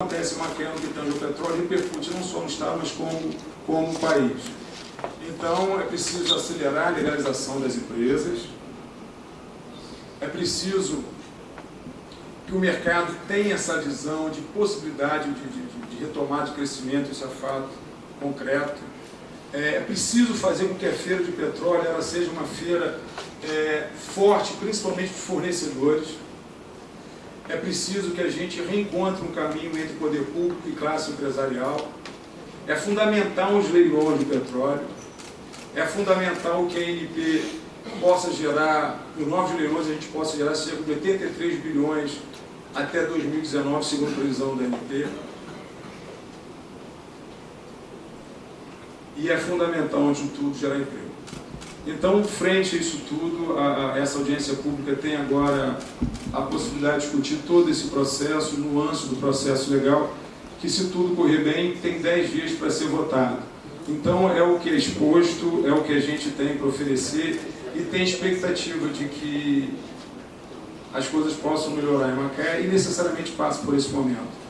acontece em Maquena, que tange o petróleo, repercute não só no Estado, mas como, como país. Então, é preciso acelerar a legalização das empresas, é preciso que o mercado tenha essa visão de possibilidade de, de, de retomar de crescimento, isso é fato concreto. É, é preciso fazer com que a feira de petróleo ela seja uma feira é, forte, principalmente de fornecedores. É preciso que a gente reencontre um caminho entre poder público e classe empresarial. É fundamental os leilões de petróleo. É fundamental que a ANP possa gerar, por novos leilões, a gente possa gerar cerca de 83 bilhões até 2019, segundo a previsão da ANP. E é fundamental, antes de tudo, gerar emprego. Então, frente a isso tudo, a, a, essa audiência pública tem agora a possibilidade de discutir todo esse processo, nuance do processo legal, que se tudo correr bem, tem 10 dias para ser votado. Então, é o que é exposto, é o que a gente tem para oferecer e tem expectativa de que as coisas possam melhorar em Macaé e necessariamente passa por esse momento.